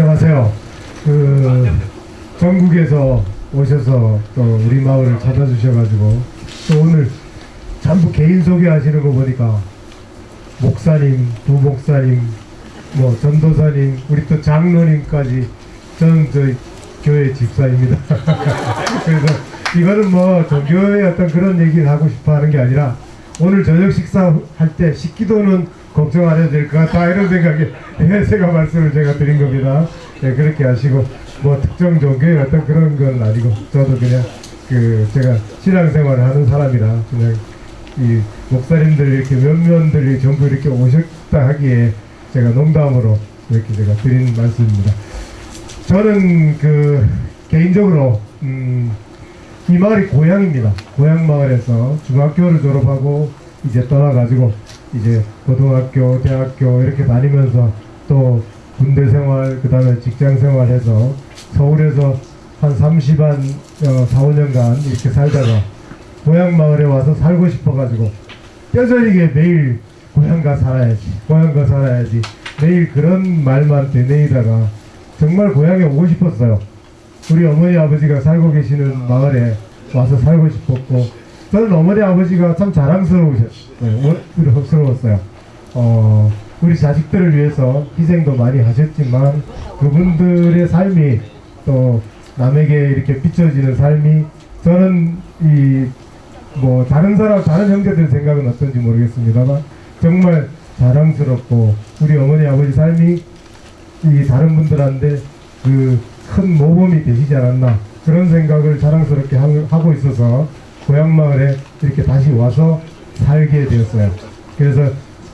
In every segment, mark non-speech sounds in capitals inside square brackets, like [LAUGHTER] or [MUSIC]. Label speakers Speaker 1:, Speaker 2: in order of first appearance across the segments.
Speaker 1: 안녕하세요. 그 전국에서 오셔서 또 우리 마을을 찾아주셔가지고 또 오늘 전부 개인 소개하시는 거 보니까 목사님, 부목사님, 뭐 전도사님, 우리 또 장로님까지 저는 저 교회 집사입니다. [LAUGHS] 그래서 이거는 뭐 종교의 어떤 그런 얘기를 하고 싶어 하는 게 아니라 오늘 저녁 식사할 때 식기도는 걱정 안 해도 될 것 같다 이런 생각에 [LAUGHS] 예, 제가 말씀을 제가 드린 겁니다. 예, 그렇게 하시고 뭐 특정 종교의 어떤 그런 건 아니고 저도 그냥 그 제가 신앙생활을 하는 사람이라 그냥 이 목사님들 이렇게 몇몇들이 전부 이렇게 오셨다 하기에 제가 농담으로 이렇게 제가 드린 말씀입니다. 저는 그 개인적으로 음, 이 마을이 고향입니다. 고향 마을에서 중학교를 졸업하고 이제 떠나가지고 이제 고등학교, 대학교 이렇게 다니면서 또 군대 생활, 그 다음에 직장 생활해서 서울에서 한 30 한 어, 4, 5년간 이렇게 살다가 고향 마을에 와서 살고 싶어가지고 뼈저리게 매일 고향가 살아야지, 고향가 살아야지 매일 그런 말만 되뇌이다가 정말 고향에 오고 싶었어요. 우리 어머니 아버지가 살고 계시는 마을에 와서 살고 싶었고 저는 어머니 아버지가 참 자랑스러우셨어요. 어, 우리 자식들을 위해서 희생도 많이 하셨지만 그분들의 삶이 또 남에게 이렇게 비춰지는 삶이 저는 이 뭐 다른 사람 다른 형제들 생각은 어떤지 모르겠습니다만 정말 자랑스럽고 우리 어머니 아버지 삶이 이 다른 분들한테 그 큰 모범이 되시지 않았나 그런 생각을 자랑스럽게 하- 하고 있어서 고향 마을에 이렇게 다시 와서 살게 되었어요. 그래서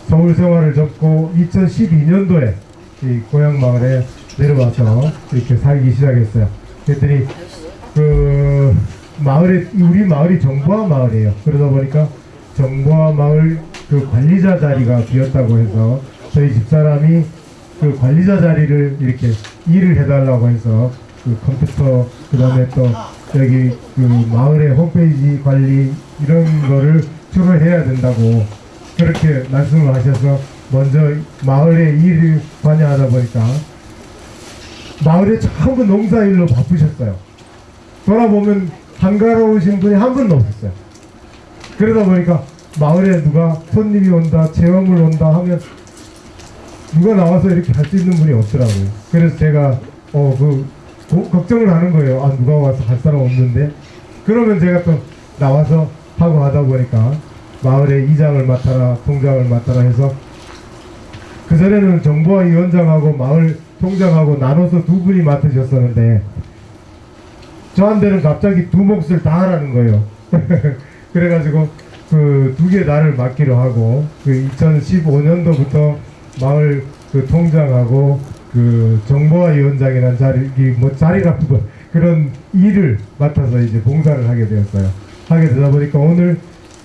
Speaker 1: 서울 생활을 접고 2012년도에 이 고향 마을에 내려와서 이렇게 살기 시작했어요. 그랬더니 그 마을에 우리 마을이 정보화 마을이에요. 그러다 보니까 정보화 마을 그 관리자 자리가 비었다고 해서 저희 집사람이 그 관리자 자리를 이렇게 일을 해달라고 해서 그 컴퓨터 그 다음에 또 여기 그 마을의 홈페이지 관리 이런 거를 주로 해야 된다고 그렇게 말씀을 하셔서 먼저 마을의 일을 관여하다 보니까 마을에 전부 농사일로 바쁘셨어요. 돌아보면 한가로우신 분이 한 분도 없었어요. 그러다 보니까 마을에 누가 손님이 온다, 체험을 온다 하면 누가 나와서 이렇게 할 수 있는 분이 없더라고요. 그래서 제가 어 그 걱정을 하는 거예요. 아 누가 와서 할 사람 없는데 그러면 제가 또 나와서 하고 하다 보니까 마을의 이장을 맡아라, 통장을 맡아라 해서 그 전에는 정보화 위원장하고 마을 통장하고 나눠서 두 분이 맡으셨었는데 저한테는 갑자기 두 몫을 다 하라는 거예요. [LAUGHS] 그래가지고 그 두 개 나를 맡기로 하고 그 2015년도부터 마을 그 통장하고 그 정보화 위원장이라는 자리 뭐 그런 일을 맡아서 이제 봉사를 하게 되었어요. 하게 되다 보니까 오늘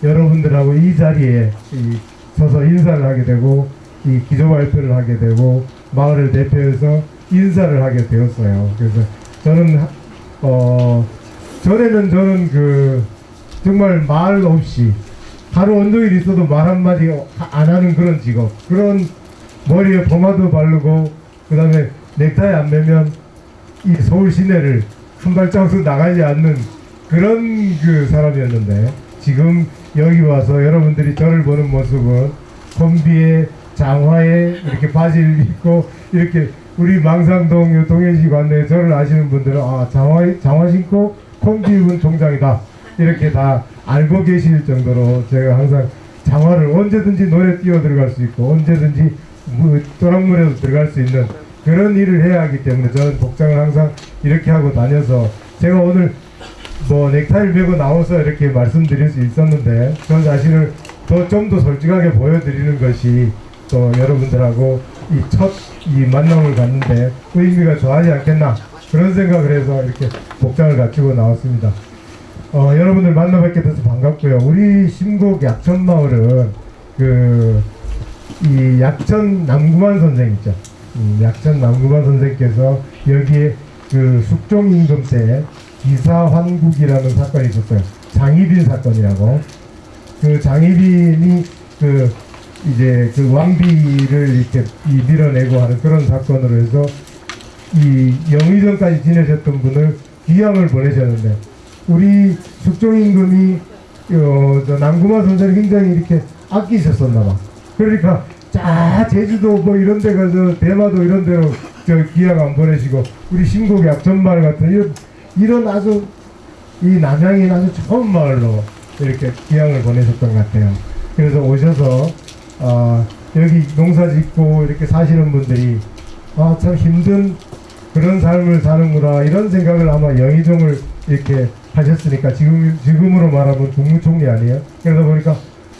Speaker 1: 여러분들하고 이 자리에 이 서서 인사를 하게 되고 이 기조 발표를 하게 되고 마을을 대표해서 인사를 하게 되었어요. 그래서 저는 하- 어 전에는 저는 그 정말 말 없이 하루 온종일 있어도 말 한마디 안 하는 그런 직업 그런 머리에 포마도 바르고 그 다음에 넥타이 안 매면 이 서울 시내를 한 발자국도 나가지 않는 그런 그 사람이었는데 지금 여기 와서 여러분들이 저를 보는 모습은 콤비에 장화에 이렇게 바지를 입고 이렇게 우리 망상동 요 동현시 관내에 저를 아시는 분들은 아 장화 장화 신고 콤비 입은 총장이다. 이렇게 다 알고 계실 정도로 제가 항상 장화를 언제든지 노래 뛰어 들어갈 수 있고 언제든지 무- 또랑물에도 들어갈 수 있는 그런 일을 해야 하기 때문에 저는 복장을 항상 이렇게 하고 다녀서 제가 오늘 뭐 넥타이를 메고 나와서 이렇게 말씀드릴 수 있었는데 저 자신을 더 좀 더 솔직하게 보여드리는 것이 또 여러분들하고 이 첫이 만남을 갖는데 의미가 좋아하지 않겠나 그런 생각을 해서 이렇게 복장을 갖추고 나왔습니다. 어, 여러분들 만나 뵙게 돼서 반갑고요. 우리 신곡 약천마을은 그 이 약천 남구만 선생 있죠. 음, 약천 남구만 선생께서 여기에 그 숙종 임금 때 기사 환국이라는 사건이 있었어요. 장희빈 사건이라고. 그 장희빈이 그 이제 그 왕비를 이렇게 이 밀어내고 하는 그런 사건으로 해서 이 영의정까지 지내셨던 분을 귀향을 보내셨는데 우리 숙종 임금이 어, 저 남구마 선생을 굉장히 이렇게 아끼셨었나 봐. 그러니까 자 제주도 뭐 이런 데 가서 대마도 이런 데로 저 귀향 안 보내시고 우리 신곡 약전마을 같은 이런 이런 아주 이 남양이 아주 좋은 마을로 이렇게 귀향을 보내셨던 것 같아요. 그래서 오셔서 아, 여기 농사 짓고 이렇게 사시는 분들이 아, 참 힘든 그런 삶을 사는구나 이런 생각을 아마 영의정을 이렇게 하셨으니까 지금 지금으로 말하면 국무총리 아니에요? 그러다 보니까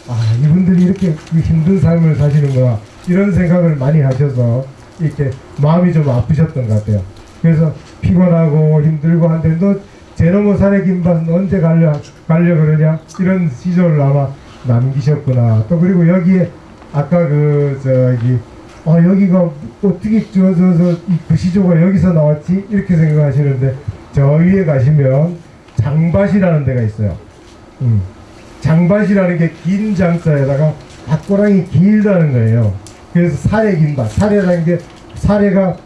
Speaker 1: 아 이분들이 이렇게 그 힘든 삶을 사시는구나 이런 생각을 많이 하셔서 이렇게 마음이 좀 아프셨던 것 같아요. 그래서 피곤하고 힘들고 한데 너 제노모 산의 김밥 언제 가려 가려 그러냐 이런 시절을 아마 남기셨구나. 또 그리고 여기에 아까 그 저기 아 여기가 어떻게 저저저 그 시조가 여기서 나왔지 이렇게 생각하시는데 저 위에 가시면 장밭이라는 데가 있어요. 음. 장밭이라는 게 긴 장자에다가 밭고랑이 길다는 거예요. 그래서 사례 긴밭. 사례라는 게 사례가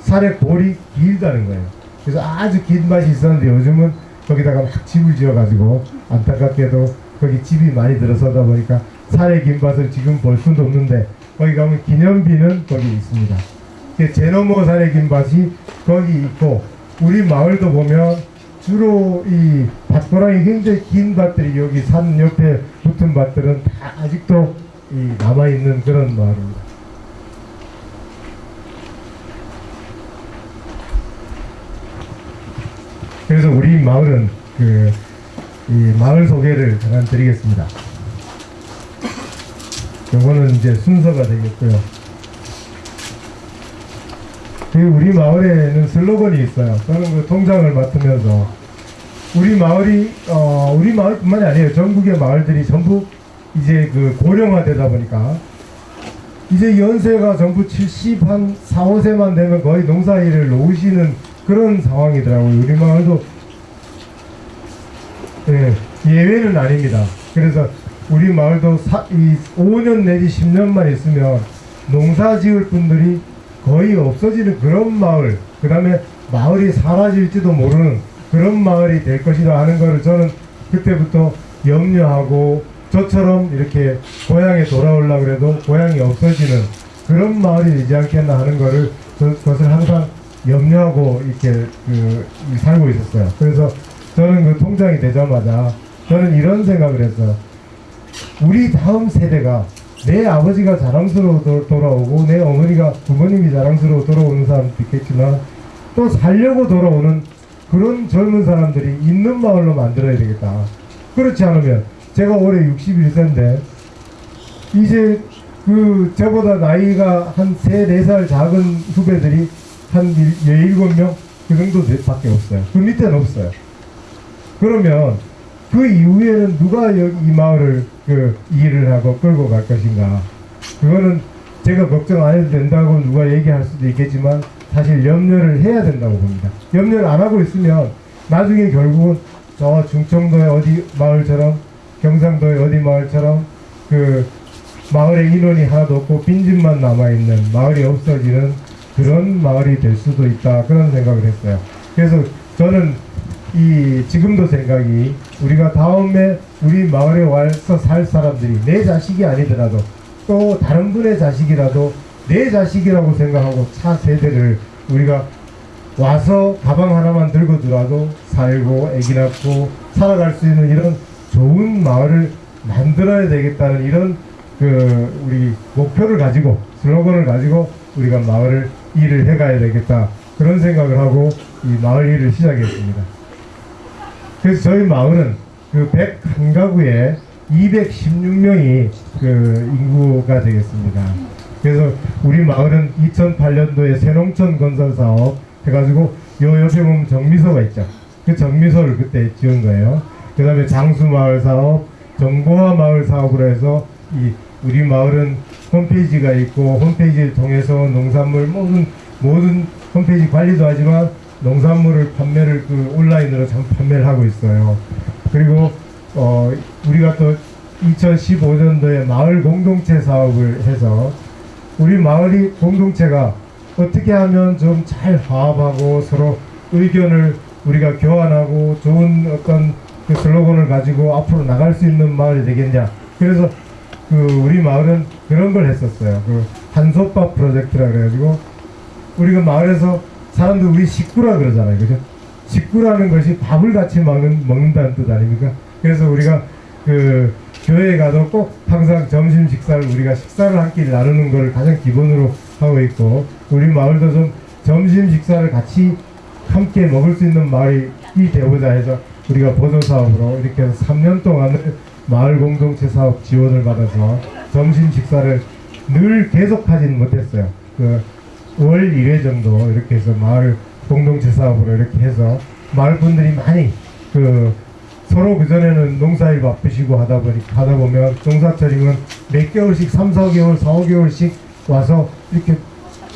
Speaker 1: 사례 골이 길다는 거예요. 그래서 아주 긴 밭이 있었는데 요즘은 거기다가 막 집을 지어가지고 안타깝게도 거기 집이 많이 들어서다 보니까 사례 긴 밭을 지금 볼 수도 없는데 거기 가면 기념비는 거기 있습니다. 그 제노모 사례 긴 밭이 거기 있고 우리 마을도 보면 주로 이 밭고랑이 굉장히 긴 밭들이 여기 산 옆에 붙은 밭들은 다 아직도 이 남아 있는 그런 마을입니다. 그래서 우리 마을은 그이 마을 소개를 잠깐 드리겠습니다. 요거는 이제 순서가 되겠고요. 그 우리 마을에는 슬로건이 있어요. 저는 그 통장을 맡으면서 우리 마을이 어 우리 마을뿐만이 아니에요. 전국의 마을들이 전부 이제 그 고령화되다 보니까 이제 연세가 전부 70, 한 4, 5세만 되면 거의 농사일을 놓으시는 그런 상황이더라고요. 우리 마을도 예, 예외는 아닙니다. 그래서 우리 마을도 사, 이 5년 내지 10년만 있으면 농사 지을 분들이 거의 없어지는 그런 마을, 그 다음에 마을이 사라질지도 모르는 그런 마을이 될 것이라 하는 것을 저는 그때부터 염려하고 저처럼 이렇게 고향에 돌아오려고 그래도 고향이 없어지는 그런 마을이 되지 않겠나 하는 저, 그것을 항상 염려하고 이렇게 그, 이 살고 있었어요. 그래서 저는 그 통장이 되자마자 저는 이런 생각을 했어요. 우리 다음 세대가 내 아버지가 자랑스러워 도- 돌아오고 내 어머니가 부모님이 자랑스러워 돌아오는 사람도 있겠지만 또 살려고 돌아오는 그런 젊은 사람들이 있는 마을로 만들어야 되겠다. 그렇지 않으면 제가 올해 61세인데 이제 그 저보다 나이가 한 3, 4살 작은 후배들이 한 17명 그 정도 밖에 없어요. 그 밑에는 없어요. 그러면 그 이후에는 누가 이 마을을 그 일을 하고 끌고 갈 것인가? 그거는 제가 걱정 안 해도 된다고 누가 얘기할 수도 있겠지만 사실 염려를 해야 된다고 봅니다. 염려를 안 하고 있으면 나중에 결국은 저 중청도의 어디 마을처럼 경상도의 어디 마을처럼 그 마을에 인원이 하나도 없고 빈집만 남아있는 마을이 없어지는 그런 마을이 될 수도 있다 그런 생각을 했어요. 그래서 저는 이 지금도 생각이 우리가 다음에 우리 마을에 와서 살 사람들이 내 자식이 아니더라도 또 다른 분의 자식이라도 내 자식이라고 생각하고 차 세대를 우리가 와서 가방 하나만 들고 들어와도 살고 애기 낳고 살아갈 수 있는 이런 좋은 마을을 만들어야 되겠다는 이런 그 우리 목표를 가지고 슬로건을 가지고 우리가 마을을 일을 해가야 되겠다 그런 생각을 하고 이 마을 일을 시작했습니다. 그래서 저희 마을은 그 101가구에 216명이 그 인구가 되겠습니다. 그래서 우리 마을은 2008년도에 새농촌 건설 사업 해가지고 요 옆에 보면 정미소가 있죠. 그 정미소를 그때 지은 거예요. 그 다음에 장수마을 사업, 정보화 마을 사업으로 해서 이 우리 마을은 홈페이지가 있고 홈페이지를 통해서 농산물 모든 모든 홈페이지 관리도 하지만 농산물을 판매를 그 온라인으로 참 판매를 하고 있어요. 그리고 어 우리가 또 2015년도에 마을 공동체 사업을 해서 우리 마을이 공동체가 어떻게 하면 좀 잘 화합하고 서로 의견을 우리가 교환하고 좋은 어떤 그 슬로건을 가지고 앞으로 나갈 수 있는 마을이 되겠냐. 그래서 그 우리 마을은 그런 걸 했었어요. 그 한솥밥 프로젝트라 그래가지고 우리가 마을에서 사람들 우리 식구라 그러잖아요. 그죠? 식구라는 것이 밥을 같이 먹는, 먹는다는 뜻 아닙니까? 그래서 우리가 그 교회에 가도 꼭 항상 점심 식사를 우리가 식사를 한 끼 나누는 걸 가장 기본으로 하고 있고 우리 마을도 좀 점심 식사를 같이 함께 먹을 수 있는 마을이 되고자 해서 우리가 보조 사업으로 이렇게 해서 3년 동안을 마을 공동체 사업 지원을 받아서 점심 식사를 늘 계속하지는 못했어요. 그 월 1회 정도 이렇게 해서 마을 공동체 사업으로 이렇게 해서 마을 분들이 많이 그 서로 그전에는 농사일 바쁘시고 하다 보니 하다 보면 농사철이면 몇 개월씩 3, 4개월, 4, 5개월씩 와서 이렇게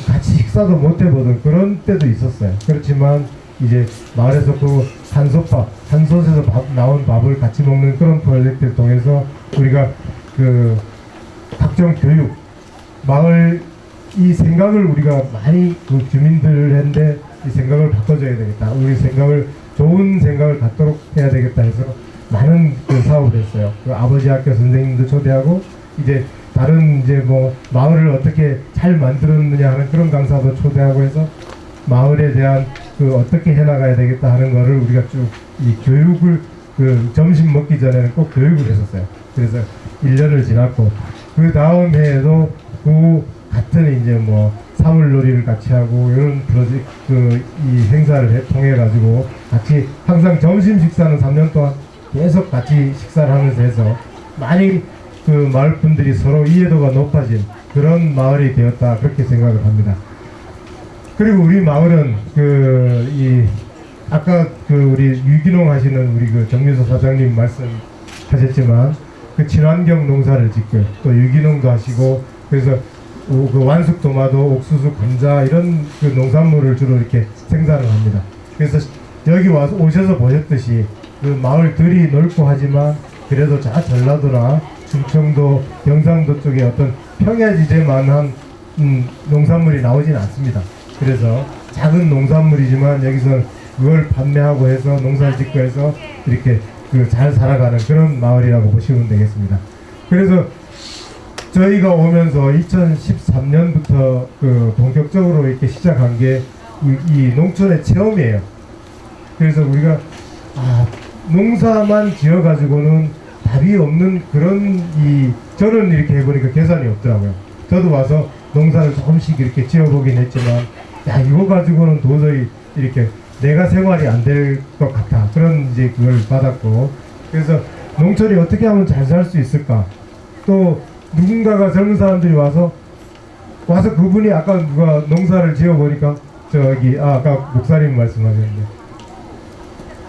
Speaker 1: 같이 식사도 못 해보던 그런 때도 있었어요. 그렇지만 이제 마을에서 그 한솥밥, 한솥에서 밥, 나온 밥을 같이 먹는 그런 프로젝트를 통해서 우리가 그 각종 교육, 마을 이 생각을 우리가 많이 그 주민들한테 이 생각을 바꿔줘야 되겠다. 우리 생각을 좋은 생각을 갖도록 해야 되겠다 해서 많은 그 사업을 했어요. 그 아버지 학교 선생님도 초대하고 이제 다른 이제 뭐 마을을 어떻게 잘 만들었느냐 하는 그런 강사도 초대하고 해서 마을에 대한 그 어떻게 해나가야 되겠다 하는 거를 우리가 쭉 이 교육을 그 점심 먹기 전에는 꼭 교육을 했었어요. 그래서 1년을 지났고 그 다음 해에도 그 같은 이제 뭐 사물놀이를 같이 하고 이런 프로젝트 그이 행사를 해- 통해 가지고 같이 항상 점심 식사는 3년 동안 계속 같이 식사를 하면서 해서 많이 그 마을 분들이 서로 이해도가 높아진 그런 마을이 되었다 그렇게 생각을 합니다. 그리고 우리 마을은 그 이 아까 그 우리 유기농 하시는 우리 그 정민서 사장님 말씀하셨지만 그 친환경 농사를 짓고 또 유기농도 하시고 그래서 오- 그 완숙 도마도 옥수수 감자 이런 그 농산물을 주로 이렇게 생산을 합니다. 그래서 여기 와서 오셔서 보셨듯이 그 마을들이 넓고 하지만 그래도 저 전라도나 충청도 경상도 쪽에 어떤 평야지대만한 음, 농산물이 나오진 않습니다. 그래서 작은 농산물이지만 여기서 그걸 판매하고 해서 농사 짓고 해서 이렇게 그 잘 살아가는 그런 마을이라고 보시면 되겠습니다. 그래서 저희가 오면서 2013년부터 그 본격적으로 이렇게 시작한 게 이 농촌의 체험이에요. 그래서 우리가 아, 농사만 지어가지고는 답이 없는 그런 이 저는 이렇게 해보니까 계산이 없더라고요. 저도 와서 농사를 조금씩 이렇게 지어보긴 했지만 야 이거 가지고는 도저히 이렇게 내가 생활이 안 될 것 같아 그런 이제 그걸 받았고 그래서 농촌이 어떻게 하면 잘 살 수 있을까 또 누군가가 젊은 사람들이 와서 와서 그분이 아까 누가 농사를 지어 보니까 저기 아, 아까 목사님 말씀하셨는데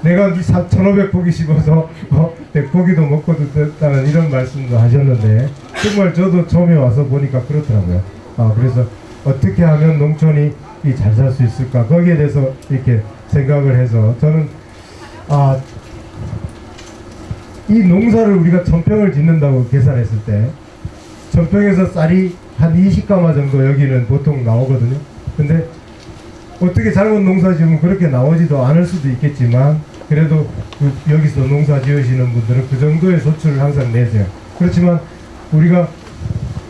Speaker 1: 내가 1,500포기 심어서 어, 100포기도 먹고 듣다는 이런 말씀도 하셨는데 정말 저도 처음에 와서 보니까 그렇더라고요. 아 그래서 어떻게 하면 농촌이 잘 살 수 있을까 거기에 대해서 이렇게 생각을 해서 저는 아 이 농사를 우리가 천평을 짓는다고 계산했을 때 천평에서 쌀이 한 20가마 정도 여기는 보통 나오거든요. 근데 어떻게 잘못 농사 지으면 그렇게 나오지도 않을 수도 있겠지만 그래도 그 여기서 농사 지으시는 분들은 그 정도의 소출을 항상 내세요. 그렇지만 우리가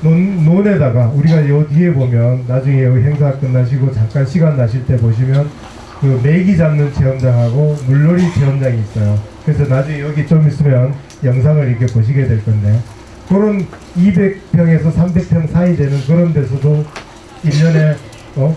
Speaker 1: 논, 논에다가 우리가 요 뒤에 보면 나중에 여기 행사 끝나시고 잠깐 시간 나실 때 보시면 그 메기 잡는 체험장하고 물놀이 체험장이 있어요. 그래서 나중에 여기 좀 있으면 영상을 이렇게 보시게 될 건데 그런 200평에서 300평 사이 되는 그런 데서도 1년에 어?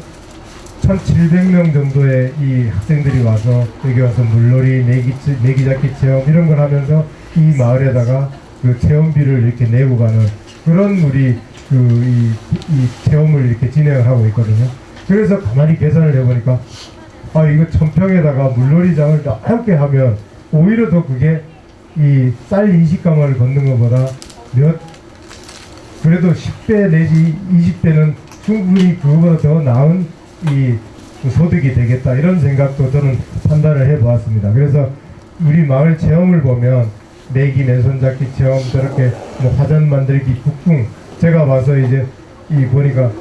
Speaker 1: 1,700명 정도의 이 학생들이 와서 여기 와서 물놀이, 메기, 메기 잡기 체험 이런 걸 하면서 이 마을에다가 그 체험비를 이렇게 내고 가는 그런 우리 그이 이 체험을 이렇게 진행을 하고 있거든요. 그래서 가만히 계산을 해보니까 아 이거 천평에다가 물놀이장을 넓게 하면 오히려 더 그게 이쌀 20가마를 걷는 것보다 몇? 그래도 10배 내지 20배는 충분히 그거보다 더 나은 이 소득이 되겠다. 이런 생각도 저는 판단을 해보았습니다. 그래서 우리 마을 체험을 보면 내기 맨손잡기 체험 저렇게 뭐 화전 만들기 북궁. 제가 봐서 이제 이 보니까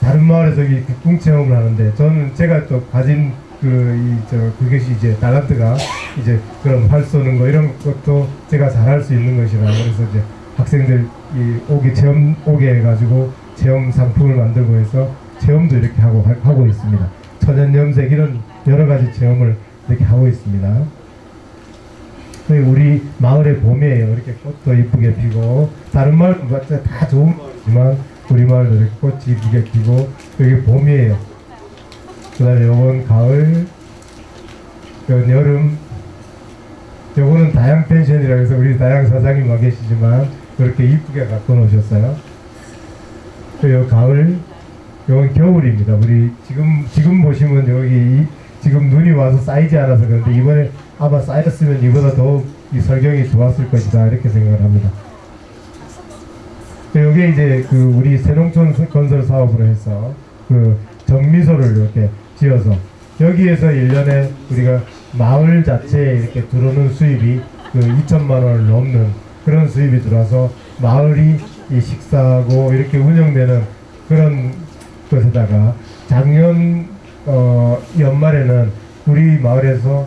Speaker 1: 다른 마을에서 이 국궁 체험을 하는데 저는 제가 또 가진 그이저 그것이 이제 달란트가 이제 그런 활 쏘는 거 이런 것도 제가 잘할 수 있는 것이라 그래서 이제 학생들 이 오게 체험 오게 해가지고 체험 상품을 만들고 해서 체험도 이렇게 하고 하- 하고 있습니다. 천연 염색 이런 여러 가지 체험을 이렇게 하고 있습니다. 그리고 우리 마을의 봄이에요. 이렇게 꽃도 이쁘게 피고 다른 마을도 다 좋은 마을이지만 우리 마을도 이렇게 꽃이 이쁘게 피고 여기 봄이에요. 그 다음에 요건 가을, 요건 여름, 요거는 다양 펜션이라고 해서 우리 다양 사장님 와 계시지만 그렇게 이쁘게 갖고 놓으셨어요. 그요 가을, 요건 겨울입니다. 우리 지금 지금 보시면 여기 이- 지금 눈이 와서 쌓이지 않아서 그런데 이번에 아마 쌓였으면 이보다 더이 설경이 좋았을 것이다 이렇게 생각을 합니다. 여기 이제 그 우리 새농촌 건설 사업으로 해서 그 정미소를 이렇게 지어서 여기에서 1년에 우리가 마을 자체에 이렇게 들어오는 수입이 그 2천만 원을 넘는 그런 수입이 들어와서 마을이 이 식사하고 이렇게 운영되는 그런 것에다가 작년 어 연말에는 우리 마을에서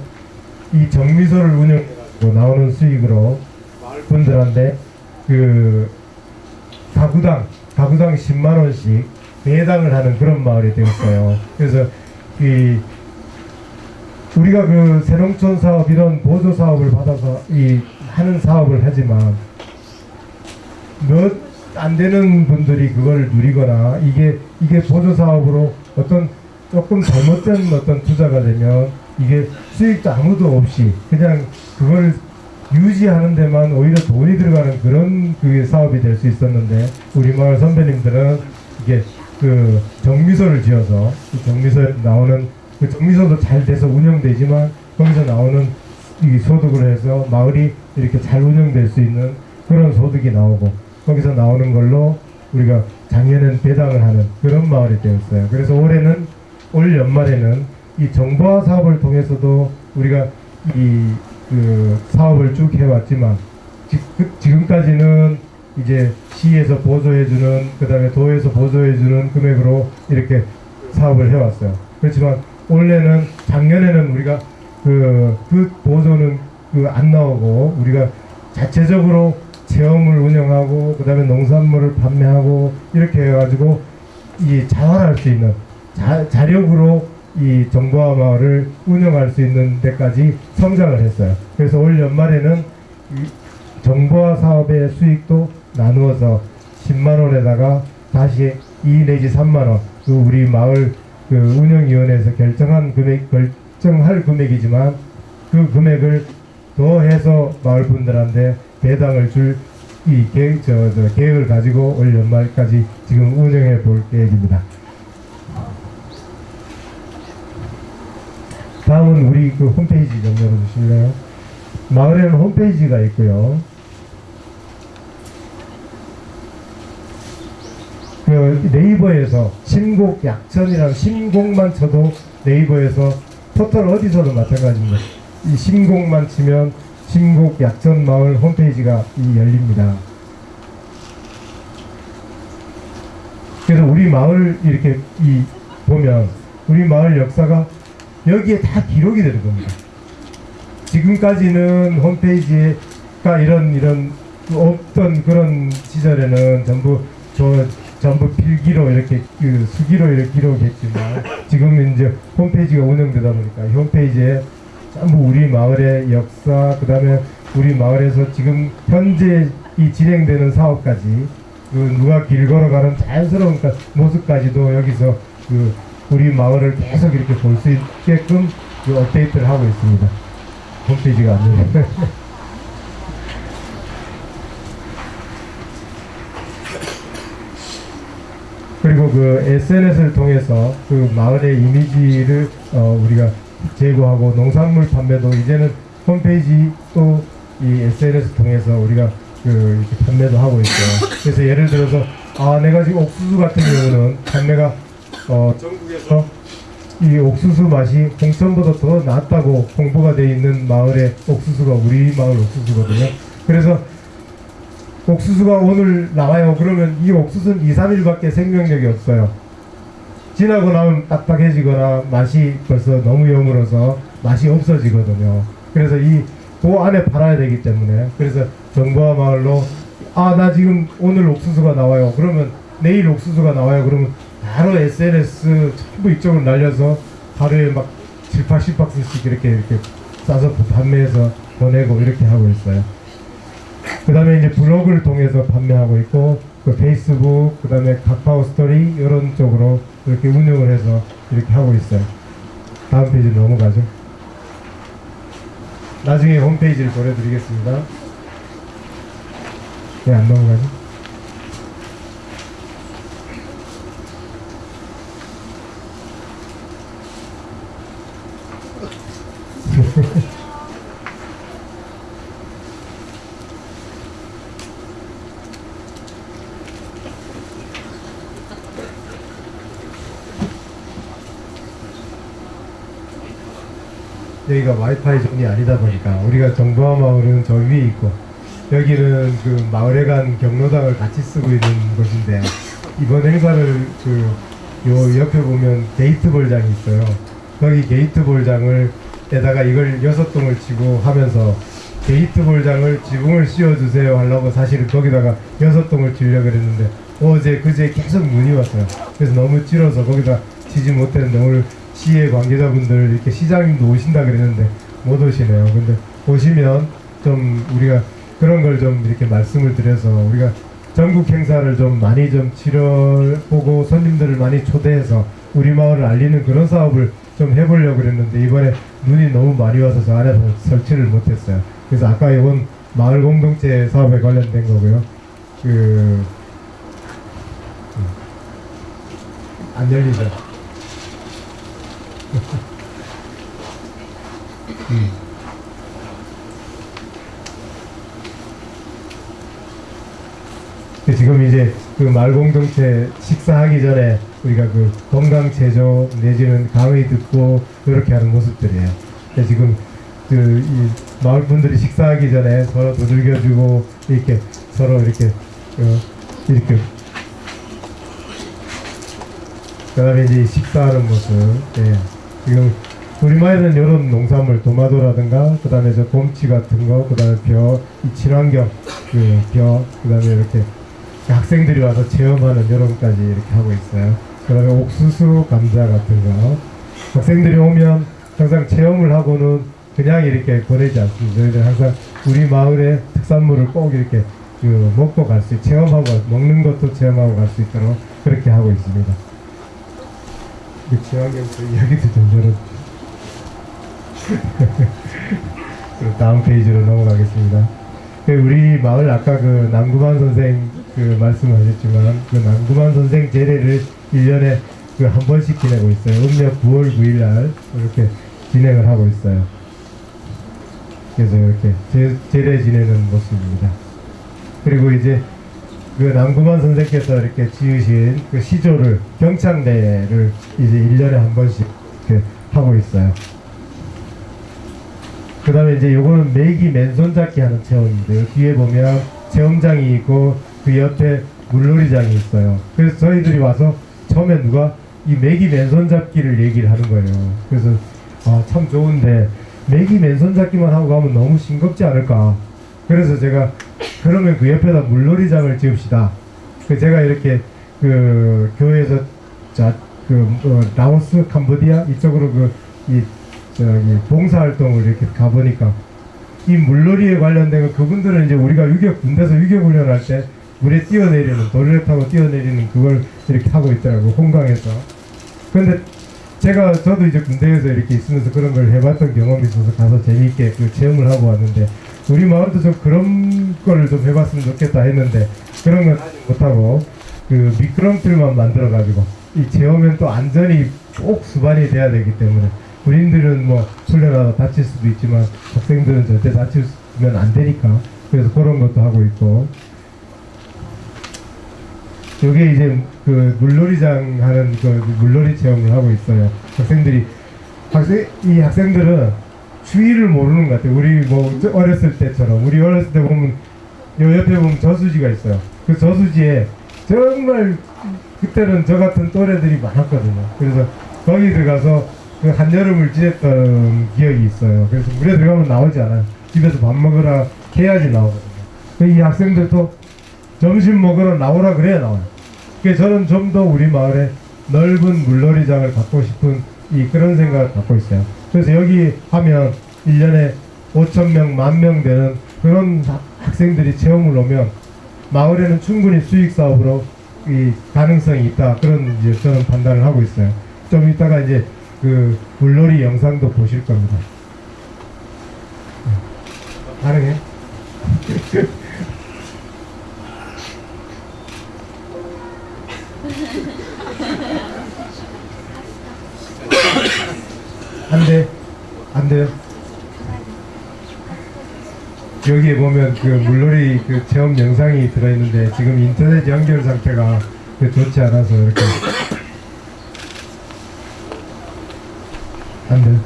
Speaker 1: 이 정미소를 운영해가지고 나오는 수익으로 분들한테 그 가구당 가구당 10만 원씩 배당을 하는 그런 마을이 되었어요. 그래서 이 우리가 그 새농촌 사업 이런 보조 사업을 받아서 이 하는 사업을 하지만 몇 안 되는 분들이 그걸 누리거나 이게 이게 보조 사업으로 어떤 조금 잘못된 어떤 투자가 되면 이게 수익도 아무도 없이 그냥 그걸 유지하는 데만 오히려 돈이 들어가는 그런 그 사업이 될 수 있었는데 우리 마을 선배님들은 이게 그 정미소를 지어서 이 정미소에 나오는 그 정미소도 잘 돼서 운영되지만 거기서 나오는 이 소득을 해서 마을이 이렇게 잘 운영될 수 있는 그런 소득이 나오고 거기서 나오는 걸로 우리가 작년엔 배당을 하는 그런 마을이 되었어요. 그래서 올해는 올 연말에는 이 정보화 사업을 통해서도 우리가 이 그 사업을 쭉 해왔지만 지, 금까지는 이제 시에서 보조해주는 그 다음에 도에서 보조해주는 금액으로 이렇게 사업을 해왔어요. 그렇지만 올해는 작년에는 우리가 그, 그 보조는 그 안 나오고 우리가 자체적으로 체험을 운영하고 그 다음에 농산물을 판매하고 이렇게 해가지고 이 자활할 수 있는 자, 자력으로 이 정보화 마을을 운영할 수 있는 데까지 성장을 했어요. 그래서 올 연말에는 이 정보화 사업의 수익도 나누어서 10만 원에다가 다시 2 내지 3만 원, 그 우리 마을 그 운영위원회에서 결정한 금액, 결정할 금액이지만 그 금액을 더해서 마을 분들한테 배당을 줄 이 계획, 저, 저 계획을 가지고 올 연말까지 지금 운영해 볼 계획입니다. 다음은 우리 그 홈페이지 좀 열어주실래요? 마을에는 홈페이지가 있고요. 네이버에서 신곡 약천이라는 신곡만 쳐도 네이버에서 포털 어디서도 마찬가지입니다. 이 신곡만 치면 신곡 약천 마을 홈페이지가 이 열립니다. 그래서 우리 마을 이렇게 이 보면 우리 마을 역사가 여기에 다 기록이 되는 겁니다. 지금까지는 홈페이지가 이런 이런 그 없던 그런 시절에는 전부 저 전부 필기로 이렇게 그 수기로 이렇게 기록했지만 지금은 이제 홈페이지가 운영되다 보니까 이 홈페이지에 전부 우리 마을의 역사 그 다음에 우리 마을에서 지금 현재 이 진행되는 사업까지 그 누가 길 걸어가는 자연스러운 그 모습까지도 여기서 그 우리 마을을 계속 이렇게 볼 수 있게끔 그 업데이트를 하고 있습니다. 홈페이지가 아니에요. [LAUGHS] 그리고 그 SNS를 통해서 그 마을의 이미지를 어, 우리가 제고하고 농산물 판매도 이제는 홈페이지 또 이 SNS 통해서 우리가 그 이렇게 판매도 하고 있어요. 그래서 예를 들어서 아 내가 지금 옥수수 같은 경우는 판매가 어 전국에서 이 옥수수 맛이 홍천보다 더 낫다고 홍보가 돼 있는 마을의 옥수수가 우리 마을 옥수수거든요. 그래서 옥수수가 오늘 나와요. 그러면 이 옥수수는 2, 3일밖에 생명력이 없어요. 지나고 나면 딱딱해지거나 맛이 벌써 너무 여물어서 맛이 없어지거든요. 그래서 이 그 안에 팔아야 되기 때문에 그래서 정보화 마을로 아 나 지금 오늘 옥수수가 나와요. 그러면 내일 옥수수가 나와요. 그러면 바로 SNS 전부 이쪽으로 날려서 하루에 막 7, 80박스씩 이렇게 이렇게 싸서 판매해서 보내고 이렇게 하고 있어요. 그 다음에 이제 블로그를 통해서 판매하고 있고 그 페이스북 그 다음에 카카오 스토리 이런 쪽으로 이렇게 운영을 해서 이렇게 하고 있어요. 다음 페이지 넘어가죠. 나중에 홈페이지를 보내드리겠습니다. 왜 안 넘어가죠? 여기가 와이파이 zone이 아니다 보니까 우리가 정보화 마을은 저 위에 있고 여기는 그 마을에 간 경로당을 같이 쓰고 있는 곳인데 이번 행사를 그 요 옆에 보면 게이트볼장이 있어요. 거기 게이트볼장을 에다가 이걸 여섯 동을 치고 하면서 게이트볼장을 지붕을 씌워주세요 하려고 사실은 거기다가 여섯 동을 치려고 그랬는데 어제 그제 계속 눈이 왔어요. 그래서 너무 질어서 거기다 치지 못했는데 오늘 시의 관계자분들 이렇게 시장님도 오신다 그랬는데 못 오시네요. 근데 오시면 좀 우리가 그런 걸 좀 이렇게 말씀을 드려서 우리가 전국 행사를 좀 많이 좀 치러보고 손님들을 많이 초대해서 우리 마을을 알리는 그런 사업을 좀 해보려고 그랬는데 이번에 눈이 너무 많이 와서 저 안에서 설치를 못했어요. 그래서 아까 이건 마을 공동체 사업에 관련된 거고요. 그, 음. 안 열리죠. 음. 그 지금 이제 그 마을 공동체 식사하기 전에 우리가 그 건강 제조 내지는 강의 듣고 이렇게 하는 모습들이에요. 지금 그이 마을 분들이 식사하기 전에 서로 두들겨주고 이렇게 서로 이렇게 어, 이렇게 그다음에 이제 식사하는 모습. 예. 지금 우리 마을은 이런 농산물 도마도라든가 그 다음에 저 곰치 같은 거 그 다음에 벼, 이 친환경 그 벼, 그 다음에 이렇게 학생들이 와서 체험하는 이런까지 이렇게 하고 있어요. 그 다음에 옥수수, 감자 같은 거 학생들이 오면 항상 체험을 하고는 그냥 이렇게 보내지 않습니다. 저희들 항상 우리 마을의 특산물을 꼭 이렇게 그 먹고 갈 수, 체험하고 먹는 것도 체험하고 갈 수 있도록 그렇게 하고 있습니다. 그 친환경 그 이야기도 좀 열어주세요. [LAUGHS] 다음 페이지로 넘어가겠습니다. 그 우리 마을 아까 그 남구만 선생 그 말씀하셨지만 그 남구만 선생 제례를 1년에 그 한 번씩 지내고 있어요. 음력 9월 9일 날 이렇게 진행을 하고 있어요. 그래서 이렇게 제, 제례 지내는 모습입니다. 그리고 이제 그 남구만 선생께서 이렇게 지으신 그 시조를 경창대를 이제 1년에 한 번씩 하고 있어요. 그 다음에 이제 요거는 메기 맨손 잡기 하는 체험인데요. 뒤에 보면 체험장이 있고 그 옆에 물놀이장이 있어요. 그래서 저희들이 와서 처음에 누가 이 메기 맨손 잡기를 얘기를 하는 거예요. 그래서 아, 참 좋은데 메기 맨손 잡기만 하고 가면 너무 싱겁지 않을까. 그래서 제가 그러면 그 옆에다 물놀이장을 지읍시다. 그 제가 이렇게 그 교회에서 자 그 어, 라오스 캄보디아 이쪽으로 그이 저기 봉사활동을 이렇게 가보니까 이 물놀이에 관련된 거 그분들은 이제 우리가 유격 군대에서 유격 훈련할 때 물에 뛰어내리는 도리를 타고 뛰어내리는 그걸 이렇게 하고 있더라고 홍강에서 근데 제가 저도 이제 군대에서 이렇게 있으면서 그런 걸 해봤던 경험이 있어서 가서 재미있게 그 체험을 하고 왔는데 우리 마을도 좀 그런 거를 좀 해봤으면 좋겠다 했는데 그런 건 못하고 그 미끄럼틀만 만들어 가지고 이 체험은 또 안전이 꼭 수반이 돼야 되기 때문에 군인들은 뭐 훈련하다 다칠 수도 있지만 학생들은 절대 다치면 안 되니까 그래서 그런 것도 하고 있고 요게 이제 그 물놀이장 하는 그 물놀이 체험을 하고 있어요. 학생들이 학생 이 학생들은 주의를 모르는 것 같아요. 우리 뭐 저- 어렸을 때처럼 우리 어렸을 때 보면 요 옆에 보면 저수지가 있어요. 그 저수지에 정말 그때는 저 같은 또래들이 많았거든요. 그래서 거기 들어가서 그 한여름을 지냈던 기억이 있어요. 그래서 물에 들어가면 나오지 않아요. 집에서 밥 먹으라 해야지 나오거든요. 그이 학생들도 점심 먹으러 나오라 그래야 나와요. 그래서 저는 좀 더 우리 마을에 넓은 물놀이장을 갖고 싶은 이 그런 생각을 갖고 있어요. 그래서 여기 하면 1년에 5천 명, 만 명 되는 그런 하- 학생들이 체험을 오면 마을에는 충분히 수익 사업으로 이 가능성이 있다. 그런 이제 저는 판단을 하고 있어요. 좀 이따가 이제 그 물놀이 영상도 보실 겁니다. 가능해? [LAUGHS] 안 돼. 안 돼요. 여기에 보면 그 물놀이 그 체험 영상이 들어있는데 지금 인터넷 연결 상태가 그 좋지 않아서 이렇게 안 돼.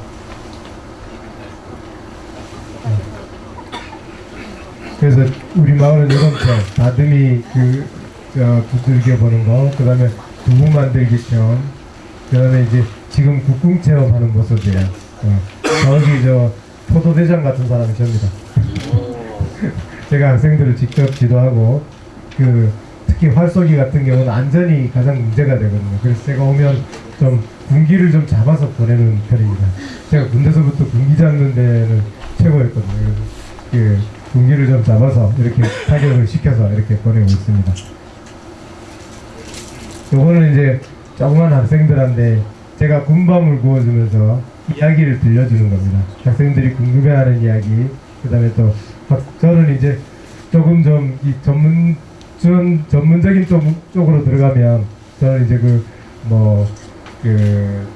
Speaker 1: 그래서 우리 마을은 이런 체험, 다듬이 그, 저, 두들겨 보는 거, 그 다음에 두부 만들기 체험, 그 다음에 이제 지금 국궁 체험하는 모습이에요. 어. 저기 저 포도대장 같은 사람이 접니다. [LAUGHS] 제가 학생들을 직접 지도하고 그 특히 활쏘기 같은 경우는 안전이 가장 문제가 되거든요. 그래서 제가 오면 좀 군기를 좀 잡아서 보내는 편입니다. 제가 군대서부터 군기 잡는 데는 최고였거든요. 그 군기를 좀 잡아서 이렇게 타격을 시켜서 이렇게 보내고 있습니다. 요거는 이제 조그만 학생들한테 제가 군밤을 구워주면서 이야기를 들려주는 겁니다. 학생들이 궁금해하는 이야기, 그 다음에 또 학- 저는 이제 조금 좀 이 전문 전 전문적인 쪽, 쪽으로 들어가면 저는 이제 그 뭐 그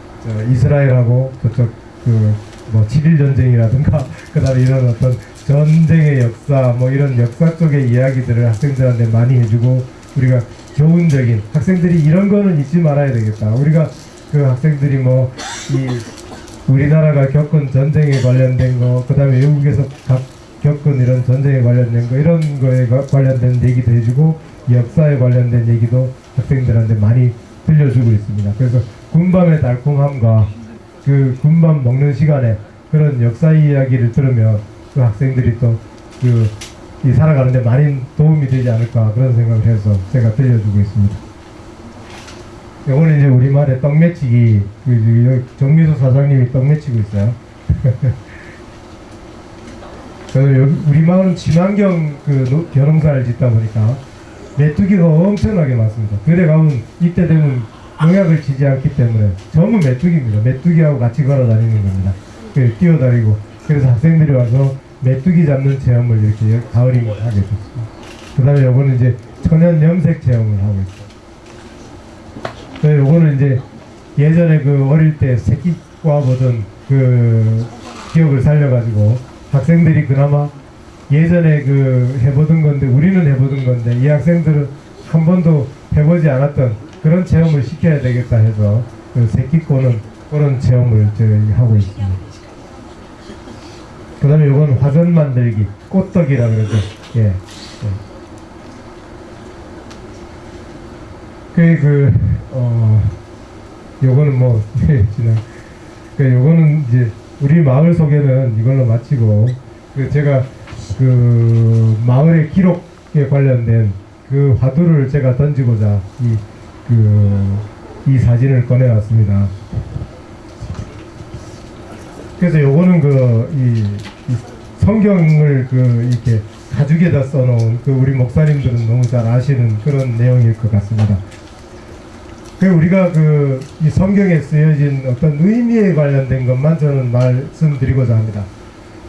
Speaker 1: 이스라엘하고 저쪽 그 뭐 7일 전쟁이라든가 [LAUGHS] 그 다음에 이런 어떤 전쟁의 역사 뭐 이런 역사 쪽의 이야기들을 학생들한테 많이 해주고 우리가 교훈적인 학생들이 이런 거는 잊지 말아야 되겠다. 우리가 그 학생들이 뭐 이 우리나라가 겪은 전쟁에 관련된 거, 그 다음에 외국에서 각 겪은 이런 전쟁에 관련된 거, 이런 거에 가- 관련된 얘기도 해주고, 역사에 관련된 얘기도 학생들한테 많이 들려주고 있습니다. 그래서 군밤의 달콤함과 그 군밤 먹는 시간에 그런 역사 이야기를 들으면 그 학생들이 또그이 살아가는데 많이 도움이 되지 않을까 그런 생각을 해서 제가 들려주고 있습니다. 요거는 이제 우리말의 떡매치기 그 여기 정미소 사장님이 떡매치고 있어요. [LAUGHS] 저는 여기 우리 마을은 친환경 그 노- 벼농사를 짓다 보니까 메뚜기가 엄청나게 많습니다. 그래 가면 이때 되면 농약을 치지 않기 때문에 전부 메뚜기입니다. 메뚜기하고 같이 걸어 다니는 겁니다. 그 뛰어다니고 그래서 학생들이 와서 메뚜기 잡는 체험을 이렇게 가을이 하게 됐습니다. 그 다음에 요거는 이제 천연 염색 체험을 하고 있어요. 네, 요거는 이제 예전에 그 어릴 때 새끼과 보던 그 기억을 살려가지고 학생들이 그나마 예전에 그 해보던 건데 우리는 해보던 건데 이 학생들은 한 번도 해보지 않았던 그런 체험을 시켜야 되겠다 해서 그 새끼꼬는 그런 체험을 저희 하고 있습니다. 그 다음에 요건 화전 만들기 꽃떡이라 그러죠. 예. 예. 그, 그, 어, 요거는 뭐, 네, [LAUGHS] 지난, 그, 요거는 이제, 우리 마을 소개는 이걸로 마치고, 그, 제가, 그, 마을의 기록에 관련된 그 화두를 제가 던지고자, 이, 그, 이 사진을 꺼내왔습니다. 그래서 요거는 그, 이, 이 성경을 그, 이렇게 가죽에다 써놓은 그 우리 목사님들은 너무 잘 아시는 그런 내용일 것 같습니다. 그 우리가 그 이 성경에 쓰여진 어떤 의미에 관련된 것만 저는 말씀드리고자 합니다.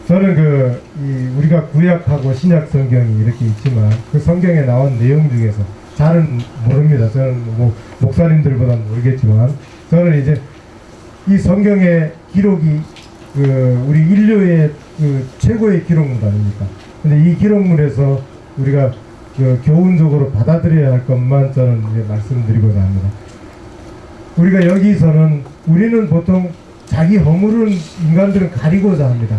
Speaker 1: 저는 그이 우리가 구약하고 신약 성경이 이렇게 있지만 그 성경에 나온 내용 중에서 잘은 모릅니다. 저는 뭐 목사님들보다 모르겠지만 저는 이제 이 성경의 기록이 그 우리 인류의 그 최고의 기록물 아닙니까? 근데 이 기록물에서 우리가 그 교훈적으로 받아들여야 할 것만 저는 이제 말씀드리고자 합니다. 우리가 여기서는 우리는 보통 자기 허물은 인간들은 가리고자 합니다.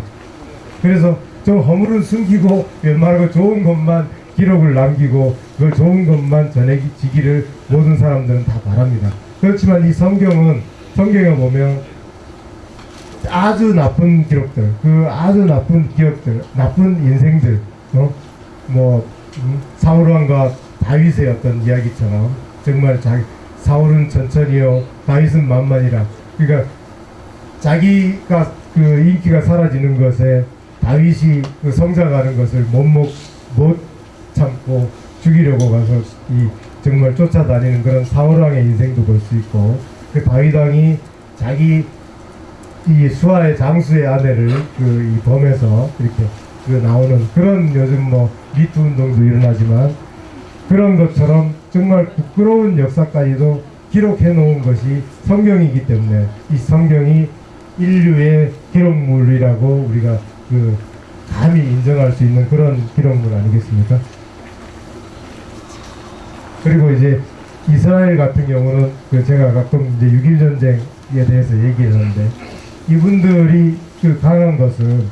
Speaker 1: 그래서 저 허물은 숨기고 웬만하고 좋은 것만 기록을 남기고 그걸 좋은 것만 전해지기를 모든 사람들은 다 바랍니다. 그렇지만 이 성경은 성경에 보면 아주 나쁜 기록들, 그 아주 나쁜 기억들, 나쁜 인생들, 어? 뭐 음, 사울왕과 다윗의 어떤 이야기처럼 정말 자기 사울은 천천히요, 다윗은 만만이라. 그러니까 자기가 그 인기가 사라지는 것에 다윗이 그 성장하는 것을 못 못 못 참고 죽이려고 가서 이 정말 쫓아다니는 그런 사울왕의 인생도 볼 수 있고 그 다윗 왕이 자기 이 수하의 장수의 아내를 그 이 범에서 이렇게 그 나오는 그런 요즘 뭐 미투 운동도 일어나지만 그런 것처럼 정말 부끄러운 역사까지도 기록해 놓은 것이 성경이기 때문에 이 성경이 인류의 기록물이라고 우리가 그 감히 인정할 수 있는 그런 기록물 아니겠습니까? 그리고 이제 이스라엘 같은 경우는 그 제가 가끔 이제 6.1 전쟁에 대해서 얘기했는데 이분들이 그 강한 것은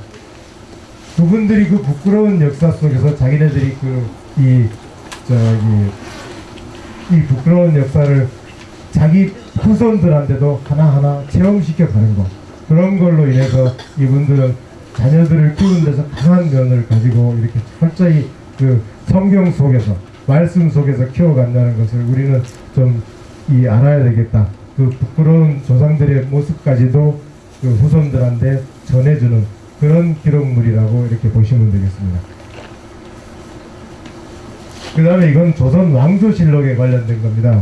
Speaker 1: 그분들이 그 부끄러운 역사 속에서 자기네들이 그 이 저기 이 부끄러운 역사를 자기 후손들한테도 하나하나 체험시켜 가는 것 그런 걸로 인해서 이분들은 자녀들을 키우는 데서 강한 면을 가지고 이렇게 철저히 그 성경 속에서 말씀 속에서 키워간다는 것을 우리는 좀 이 알아야 되겠다. 그 부끄러운 조상들의 모습까지도 그 후손들한테 전해주는 그런 기록물이라고 이렇게 보시면 되겠습니다. 그 다음에 이건 조선 왕조실록에 관련된 겁니다.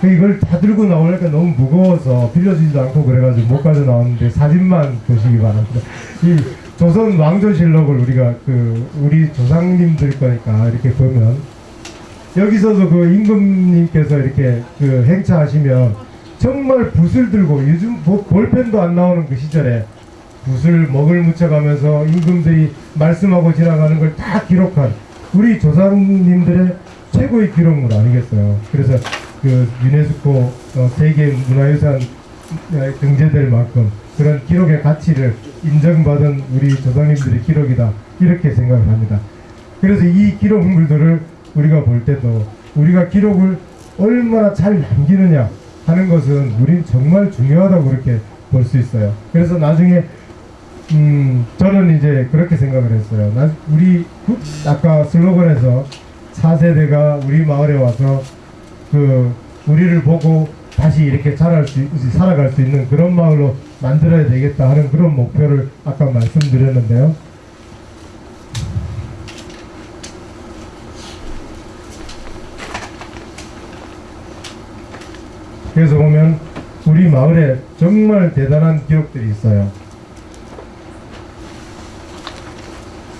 Speaker 1: 그 이걸 다 들고 나오니까 너무 무거워서 빌려주지도 않고 그래가지고 못 가져 나왔는데 사진만 보시기 바랍니다. 이 조선 왕조실록을 우리가 그 우리 조상님들 거니까 이렇게 보면 여기서도 그 임금님께서 이렇게 그 행차하시면 정말 붓을 들고 요즘 보- 볼펜도 안 나오는 그 시절에 붓을 먹을 묻혀가면서 임금들이 말씀하고 지나가는 걸 다 기록한 우리 조상님들의 최고의 기록물 아니겠어요. 그래서 그 유네스코 어, 세계 문화유산 에 등재될 만큼 그런 기록의 가치를 인정받은 우리 조상님들의 기록이다 이렇게 생각을 합니다. 그래서 이 기록물들을 우리가 볼 때도 우리가 기록을 얼마나 잘 남기느냐 하는 것은 우린 정말 중요하다고 그렇게 볼 수 있어요. 그래서 나중에 음 저는 이제 그렇게 생각을 했어요. 나 우리 구- 아까 슬로건에서 4세대가 우리 마을에 와서 그 우리를 보고 다시 이렇게 자랄 수 있- 살아갈 수 있는 그런 마을로 만들어야 되겠다 하는 그런 목표를 아까 말씀드렸는데요. 그래서 보면 우리 마을에 정말 대단한 기록들이 있어요.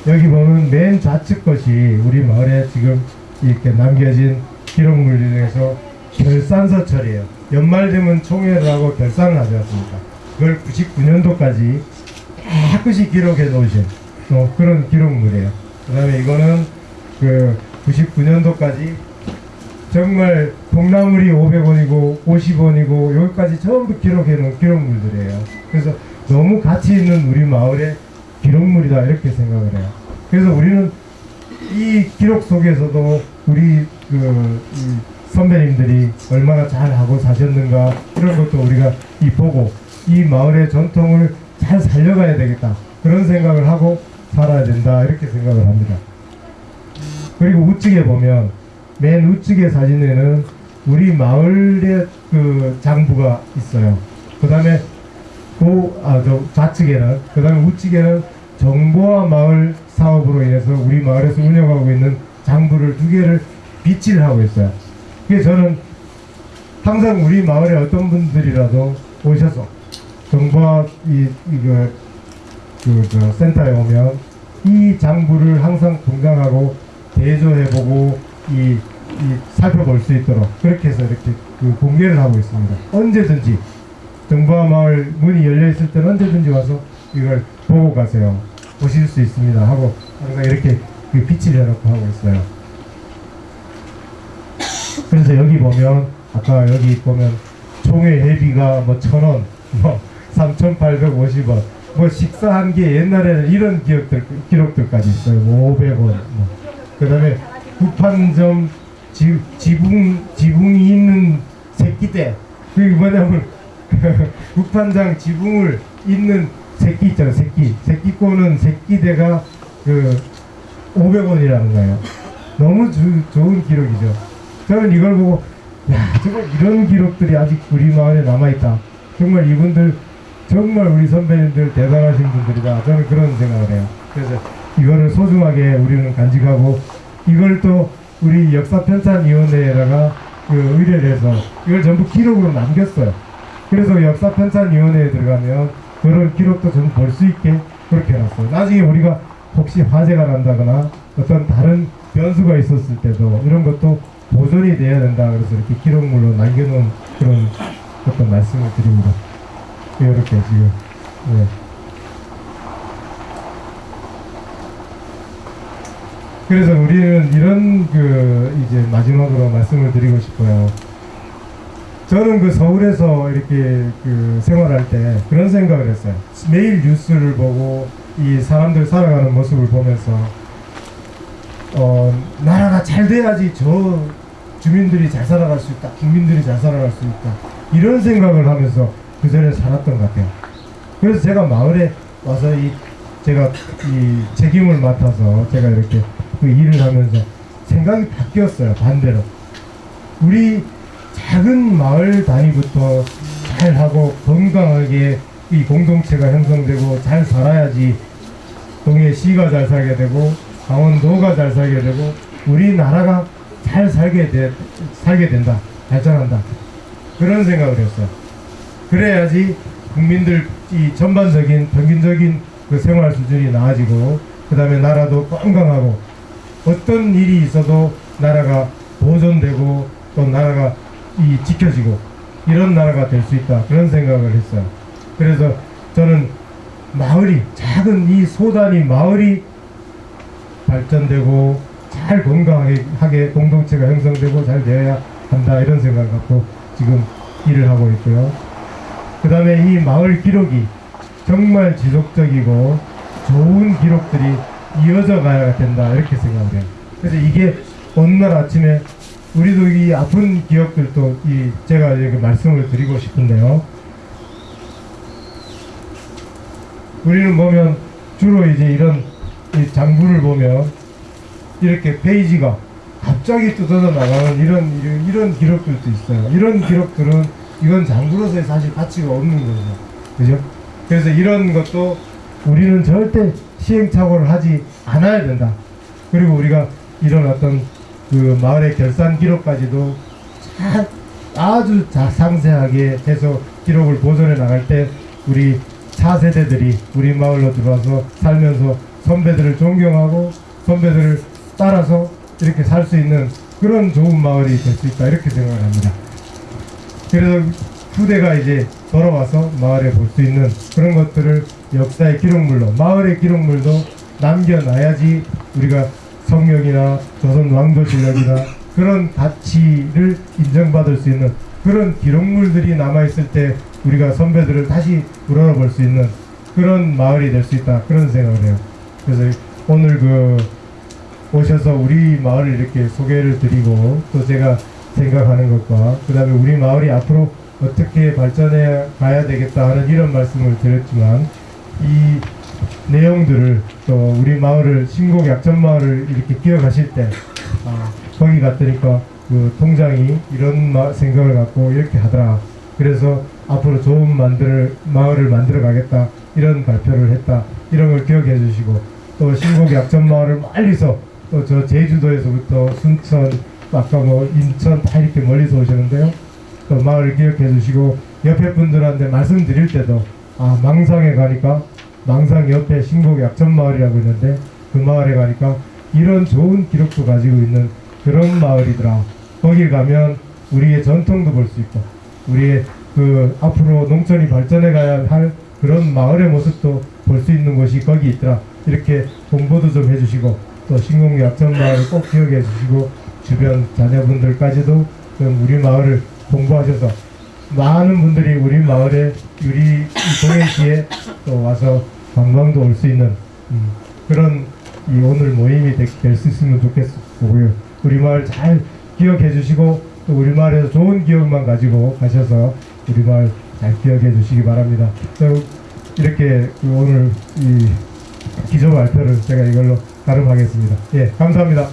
Speaker 1: 여기 보면 맨 좌측 것이 우리 마을에 지금 이렇게 남겨진 기록물 중에서 결산서철이에요. 연말 되면 총회를 하고 결산을 하지 않습니까? 그걸 99년도까지 깨끗이 기록해 놓으신 또 그런 기록물이에요. 그 다음에 이거는 그 99년도까지 정말 콩나물이 500원이고 50원이고 여기까지 전부 기록해 놓은 기록물들이에요. 그래서 너무 가치 있는 우리 마을의 기록물이다 이렇게 생각을 해요. 그래서 우리는 이 기록 속에서도 우리 그이 선배님들이 얼마나 잘 하고 사셨는가 이런 것도 우리가 이 보고 이 마을의 전통을 잘 살려가야 되겠다 그런 생각을 하고 살아야 된다 이렇게 생각을 합니다. 그리고 우측에 보면 맨 우측의 사진에는 우리 마을의 그 장부가 있어요. 그 다음에 그, 아, 저 좌측에는, 그 다음에 우측에는 정보화 마을 사업으로 인해서 우리 마을에서 운영하고 있는 장부를 두 개를 비치를 하고 있어요. 그래서 저는 항상 우리 마을에 어떤 분들이라도 오셔서 정보화 이, 이거, 그, 저, 센터에 오면 이 장부를 항상 동강하고 대조해보고 이, 이 살펴볼 수 있도록 그렇게 해서 이렇게 그 공개를 하고 있습니다. 언제든지 정보화 마을 문이 열려 있을 때는 언제든지 와서 이걸 보고 가세요. 보실 수 있습니다. 하고 항상 이렇게 그 빛을 해놓고 하고 있어요. 그래서 여기 보면 아까 여기 보면 총회 회비가 뭐 천 원, 뭐 3,850원, 뭐 식사 한 개 옛날에는 이런 기억들 기록들까지 있어요. 뭐 500원, 뭐 그 다음에 구판점 지, 지붕, 지붕이 있는 새끼대. 그게 뭐냐면, [LAUGHS] 구판장 지붕을 있는 새끼 있잖아요, 새끼. 새끼 꼬는 새끼대가 그 500원이라는 거예요. 너무 주- 좋은 기록이죠. 저는 이걸 보고, 야, 정말 이런 기록들이 아직 우리 마을에 남아있다. 정말 이분들, 정말 우리 선배님들 대단하신 분들이다. 저는 그런 생각을 해요. 그래서 이거를 소중하게 우리는 간직하고, 이걸 또 우리 역사편찬위원회에다가 그 의뢰를 해서 이걸 전부 기록으로 남겼어요. 그래서 역사편찬위원회에 들어가면 그런 기록도 전부 볼수 있게 그렇게 해놨어요. 나중에 우리가 혹시 화재가 난다거나 어떤 다른 변수가 있었을 때도 이런 것도 보존이 돼야 된다. 그래서 이렇게 기록물로 남겨놓은 그런 어떤 말씀을 드립니다. 이렇게 지금. 네. 그래서 우리는 이런 그 이제 마지막으로 말씀을 드리고 싶어요. 저는 그 서울에서 이렇게 그 생활할 때 그런 생각을 했어요. 매일 뉴스를 보고 이 사람들 살아가는 모습을 보면서 어 나라가 잘 돼야지 저 주민들이 잘 살아갈 수 있다, 국민들이 잘 살아갈 수 있다 이런 생각을 하면서 그 전에 살았던 것 같아요. 그래서 제가 마을에 와서 이 제가 이 책임을 맡아서 제가 이렇게 그 일을 하면서 생각이 바뀌었어요 반대로 우리 작은 마을 단위부터 잘 하고 건강하게 이 공동체가 형성되고 잘 살아야지 동해 시가 잘 살게 되고 강원도가 잘 살게 되고 우리나라가 잘 살게 돼 살게 된다 발전한다 그런 생각을 했어요. 그래야지 국민들 이 전반적인 평균적인 그 생활 수준이 나아지고 그 다음에 나라도 건강하고 어떤 일이 있어도 나라가 보존되고 또 나라가 이 지켜지고 이런 나라가 될 수 있다 그런 생각을 했어요. 그래서 저는 마을이 작은 이 소단위 마을이 발전되고 잘 건강하게 하게 공동체가 형성되고 잘 되어야 한다 이런 생각을 갖고 지금 일을 하고 있고요. 그 다음에 이 마을 기록이 정말 지속적이고 좋은 기록들이 이어져 가야 된다 이렇게 생각을 해요. 그래서 이게 어느 날 아침에 우리도 이 아픈 기억들도 이 제가 이렇게 말씀을 드리고 싶은데요. 우리는 보면 주로 이제 이런 이 장부를 보면 이렇게 페이지가 갑자기 뜯어져 나가는 이런, 이런 이런 기록들도 있어요. 이런 기록들은 이건 장부로서의 사실 가치가 없는 거죠. 그죠? 그래서 이런 것도 우리는 절대 시행착오를 하지 않아야 된다. 그리고 우리가 이런 어떤 그 마을의 결산 기록까지도 잘 아주 자, 상세하게 해서 기록을 보존해 나갈 때 우리 차세대들이 우리 마을로 들어와서 살면서 선배들을 존경하고 선배들을 따라서 이렇게 살 수 있는 그런 좋은 마을이 될 수 있다 이렇게 생각을 합니다. 그래서 후대가 이제 돌아와서 마을에 볼 수 있는 그런 것들을 역사의 기록물로 마을의 기록물도 남겨놔야지 우리가 성령이나 조선 왕조 실력이나 그런 가치를 인정받을 수 있는 그런 기록물들이 남아있을 때 우리가 선배들을 다시 우러러볼 수 있는 그런 마을이 될 수 있다 그런 생각을 해요. 그래서 오늘 그 오셔서 우리 마을을 이렇게 소개를 드리고 또 제가 생각하는 것과 그 다음에 우리 마을이 앞으로 어떻게 발전해 가야 되겠다 하는 이런 말씀을 드렸지만 이 내용들을 또 우리 마을을 신곡 약천 마을을 이렇게 기억하실 때 아, 거기 갔더니까 그 통장이 이런 마- 생각을 갖고 이렇게 하더라. 그래서 앞으로 좋은 만들 마을을 만들어 가겠다. 이런 발표를 했다. 이런 걸 기억해 주시고 또 신곡 약천 마을을 멀리서 또 저 제주도에서부터 순천 아까 뭐 인천 다 이렇게 멀리서 오시는데요. 또 마을을 기억해 주시고 옆에 분들한테 말씀드릴 때도 아 망상에 가니까 망상 옆에 신곡 약천 마을이라고 있는데 그 마을에 가니까 이런 좋은 기록도 가지고 있는 그런 마을이더라. 거기 가면 우리의 전통도 볼 수 있고 우리의 그 앞으로 농촌이 발전해 가야 할 그런 마을의 모습도 볼 수 있는 곳이 거기 있더라. 이렇게 공부도 좀 해주시고 또 신곡 약천 마을을 꼭 기억해 주시고 주변 자녀분들까지도 좀 우리 마을을 공부하셔서 많은 분들이 우리 마을에 이 동해시에 또 와서 관광도 올 수 있는 음, 그런 이 오늘 모임이 될 수 있으면 좋겠고요. 우리 마을 잘 기억해 주시고 또 우리 마을에서 좋은 기억만 가지고 가셔서 우리 마을 잘 기억해 주시기 바랍니다. 자, 이렇게 그 오늘 이 기조 발표를 제가 이걸로 가름하겠습니다. 예, 감사합니다.